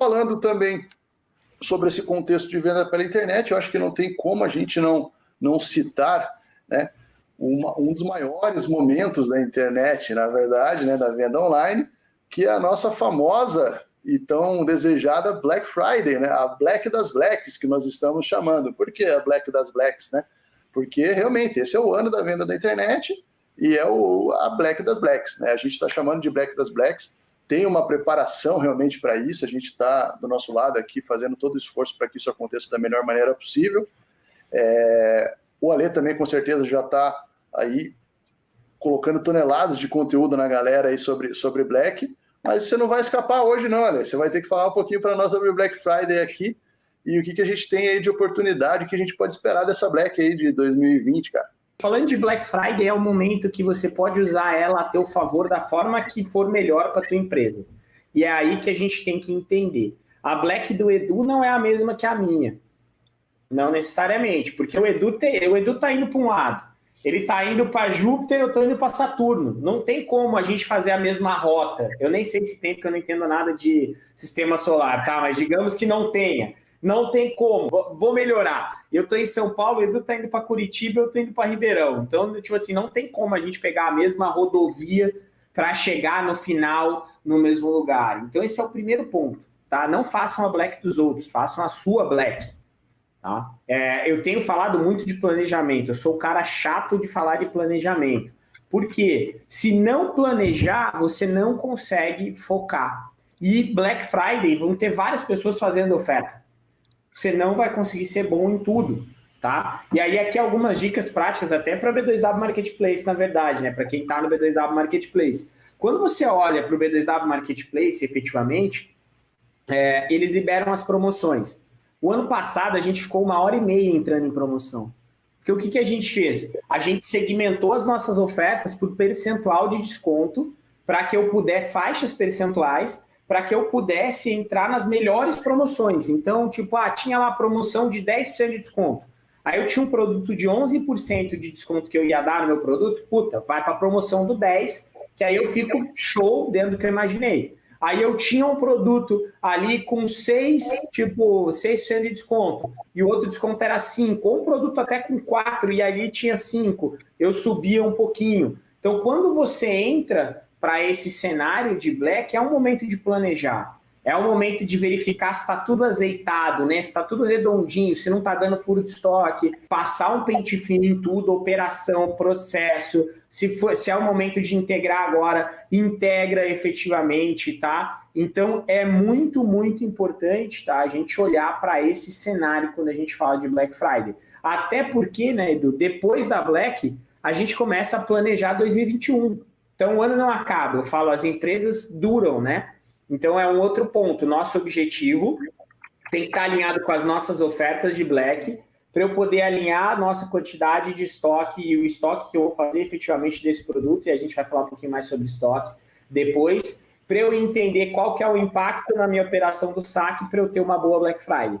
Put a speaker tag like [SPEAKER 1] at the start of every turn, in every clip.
[SPEAKER 1] falando também sobre esse contexto de venda pela internet, eu acho que não tem como a gente não, não citar né, uma, um dos maiores momentos da internet, na verdade, né, da venda online, que é a nossa famosa e tão desejada Black Friday, né, a Black das Blacks, que nós estamos chamando. Por que a Black das Blacks? Né? Porque realmente esse é o ano da venda da internet e é o, a Black das Blacks. Né? A gente está chamando de Black das Blacks tem uma preparação realmente para isso, a gente está do nosso lado aqui fazendo todo o esforço para que isso aconteça da melhor maneira possível. É, o Ale também com certeza já está aí colocando toneladas de conteúdo na galera aí sobre, sobre Black, mas você não vai escapar hoje não, Ale, você vai ter que falar um pouquinho para nós sobre Black Friday aqui e o que, que a gente tem aí de oportunidade, que a gente pode esperar dessa Black aí de 2020, cara.
[SPEAKER 2] Falando de Black Friday, é o momento que você pode usar ela a teu favor da forma que for melhor para tua empresa. E é aí que a gente tem que entender. A Black do Edu não é a mesma que a minha. Não necessariamente, porque o Edu, tem, o Edu tá indo para um lado. Ele tá indo para Júpiter, eu estou indo para Saturno. Não tem como a gente fazer a mesma rota. Eu nem sei se tem, porque eu não entendo nada de sistema solar, tá? Mas digamos que não tenha. Não tem como, vou melhorar. Eu estou em São Paulo, o Edu está indo para Curitiba, eu estou indo para Ribeirão. Então, tipo assim, não tem como a gente pegar a mesma rodovia para chegar no final no mesmo lugar. Então, esse é o primeiro ponto, tá? Não façam a black dos outros, façam a sua black. Tá? É, eu tenho falado muito de planejamento, eu sou o cara chato de falar de planejamento. Porque se não planejar, você não consegue focar. E Black Friday vão ter várias pessoas fazendo oferta você não vai conseguir ser bom em tudo, tá? E aí aqui algumas dicas práticas até para o B2W Marketplace, na verdade, né? Para quem está no B2W Marketplace. Quando você olha para o B2W Marketplace, efetivamente, é, eles liberam as promoções. O ano passado a gente ficou uma hora e meia entrando em promoção. Porque o que, que a gente fez? A gente segmentou as nossas ofertas por percentual de desconto para que eu puder faixas percentuais para que eu pudesse entrar nas melhores promoções. Então, tipo, ah, tinha lá promoção de 10% de desconto. Aí eu tinha um produto de 11% de desconto que eu ia dar no meu produto, puta, vai para a promoção do 10, que aí eu fico show dentro do que eu imaginei. Aí eu tinha um produto ali com 6, tipo, 6% de desconto, e o outro desconto era 5, ou um produto até com 4, e ali tinha 5, eu subia um pouquinho. Então, quando você entra para esse cenário de black é um momento de planejar. É o momento de verificar se está tudo azeitado, né? se está tudo redondinho, se não está dando furo de estoque, passar um pente fino em tudo, operação, processo. Se, for, se é o momento de integrar agora, integra efetivamente, tá? Então é muito, muito importante tá? a gente olhar para esse cenário quando a gente fala de Black Friday. Até porque, né, Edu, depois da Black, a gente começa a planejar 2021. Então, o ano não acaba. Eu falo, as empresas duram, né? Então, é um outro ponto. Nosso objetivo tem que estar alinhado com as nossas ofertas de Black para eu poder alinhar a nossa quantidade de estoque e o estoque que eu vou fazer efetivamente desse produto, e a gente vai falar um pouquinho mais sobre estoque depois, para eu entender qual que é o impacto na minha operação do saque para eu ter uma boa Black Friday.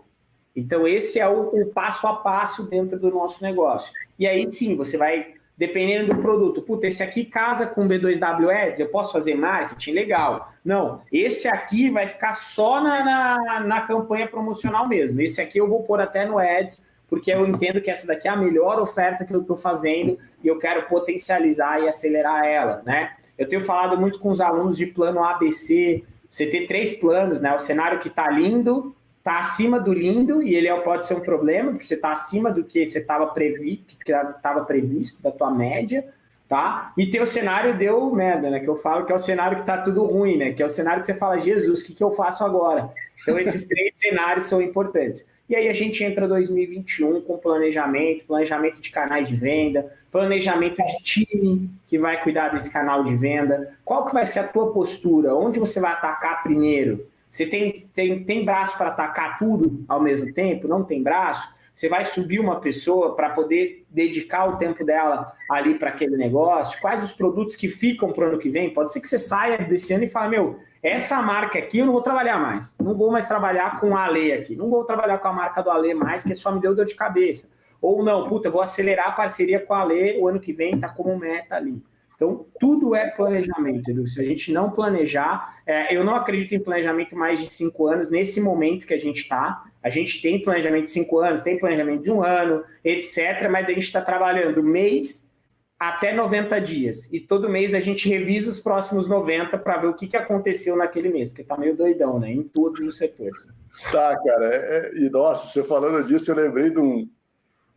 [SPEAKER 2] Então, esse é o, o passo a passo dentro do nosso negócio. E aí sim, você vai dependendo do produto. Puta, esse aqui casa com B2W Ads, eu posso fazer marketing? Legal. Não, esse aqui vai ficar só na, na, na, campanha promocional mesmo. Esse aqui eu vou pôr até no Ads, porque eu entendo que essa daqui é a melhor oferta que eu estou fazendo e eu quero potencializar e acelerar ela, né? Eu tenho falado muito com os alunos de plano ABC, você ter três planos, né? O cenário que está lindo, está acima do lindo e ele é, pode ser um problema, porque você está acima do que você estava previsto, que estava previsto da tua média, tá? E tem o cenário deu merda, né? Que eu falo que é o cenário que está tudo ruim, né? Que é o cenário que você fala, Jesus, o que, que eu faço agora? Então esses três cenários são importantes. E aí a gente entra 2021 com planejamento, planejamento de canais de venda, planejamento de time que vai cuidar desse canal de venda. Qual que vai ser a tua postura? Onde você vai atacar primeiro? Você tem, tem, tem braço para atacar tudo ao mesmo tempo? Não tem braço? Você vai subir uma pessoa para poder dedicar o tempo dela ali para aquele negócio? Quais os produtos que ficam para o ano que vem? Pode ser que você saia desse ano e fale, meu, essa marca aqui eu não vou trabalhar mais. Não vou mais trabalhar com a Ale aqui. Não vou trabalhar com a marca do Ale mais, que só me deu dor de cabeça. Ou não, puta, vou acelerar a parceria com a Ale o ano que vem, tá como meta ali. Então, tudo é planejamento, Edu. Se a gente não planejar, é, eu não acredito em planejamento mais de cinco anos, nesse momento que a gente está. A gente tem planejamento de cinco anos, tem planejamento de um ano, etc., mas a gente está trabalhando mês até 90 dias. E todo mês a gente revisa os próximos 90 para ver o que, que aconteceu naquele mês, porque está meio doidão, né? Em todos os setores.
[SPEAKER 1] Tá, cara. É, é, e nossa, você falando disso, eu lembrei de um,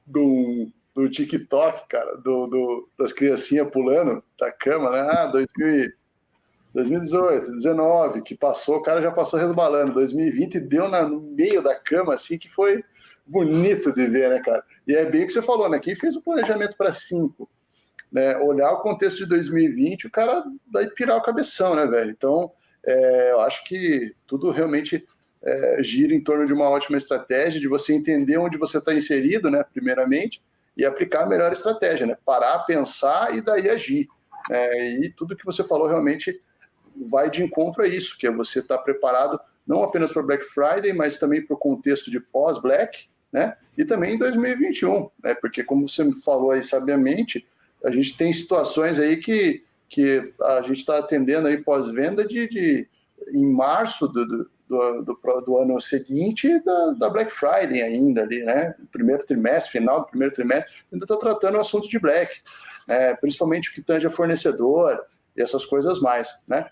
[SPEAKER 1] de um do TikTok, cara, do, do, das criancinhas pulando da cama, né? Ah, 2000, 2018, 19, que passou, o cara já passou resbalando. 2020 deu na, no meio da cama, assim, que foi bonito de ver, né, cara? E é bem o que você falou, né? Quem fez o planejamento para cinco, né? Olhar o contexto de 2020, o cara vai pirar o cabeção, né, velho? Então, é, eu acho que tudo realmente é, gira em torno de uma ótima estratégia, de você entender onde você está inserido, né, primeiramente, e aplicar a melhor estratégia, né? Parar, pensar e daí agir. É, e tudo que você falou realmente vai de encontro a isso, que é você estar tá preparado não apenas para Black Friday, mas também para o contexto de pós-Black, né? E também em 2021, né? Porque como você me falou aí sabiamente, a gente tem situações aí que, que a gente está atendendo aí pós-venda de, de em março do, do do, do, do, ano seguinte da, da, Black Friday ainda ali, né? Primeiro trimestre, final do primeiro trimestre, ainda está tratando o assunto de Black, né? principalmente o que tange a fornecedor e essas coisas mais, né?